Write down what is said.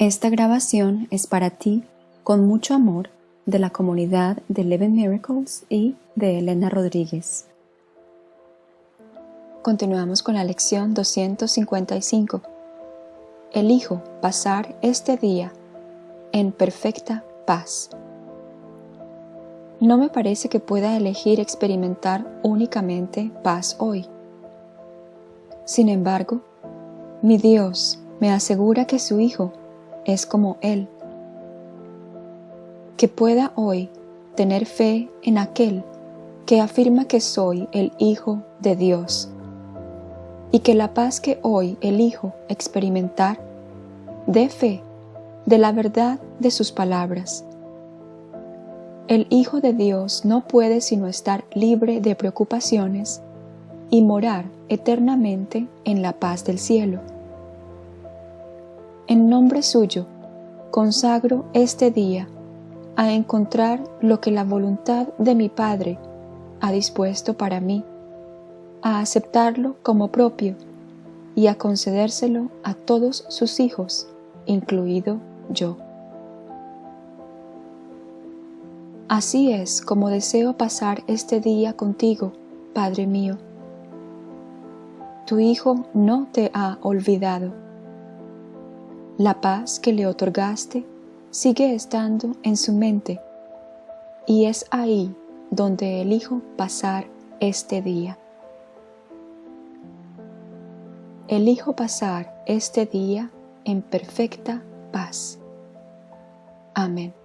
Esta grabación es para ti, con mucho amor, de la comunidad de Eleven Miracles y de Elena Rodríguez. Continuamos con la lección 255. Elijo pasar este día en perfecta paz. No me parece que pueda elegir experimentar únicamente paz hoy. Sin embargo, mi Dios me asegura que su Hijo es como Él. Que pueda hoy tener fe en aquel que afirma que soy el Hijo de Dios y que la paz que hoy elijo experimentar dé fe de la verdad de sus palabras. El Hijo de Dios no puede sino estar libre de preocupaciones y morar eternamente en la paz del cielo. En nombre suyo, consagro este día a encontrar lo que la voluntad de mi Padre ha dispuesto para mí, a aceptarlo como propio y a concedérselo a todos sus hijos, incluido yo. Así es como deseo pasar este día contigo, Padre mío. Tu Hijo no te ha olvidado la paz que le otorgaste sigue estando en su mente y es ahí donde elijo pasar este día. Elijo pasar este día en perfecta paz. Amén.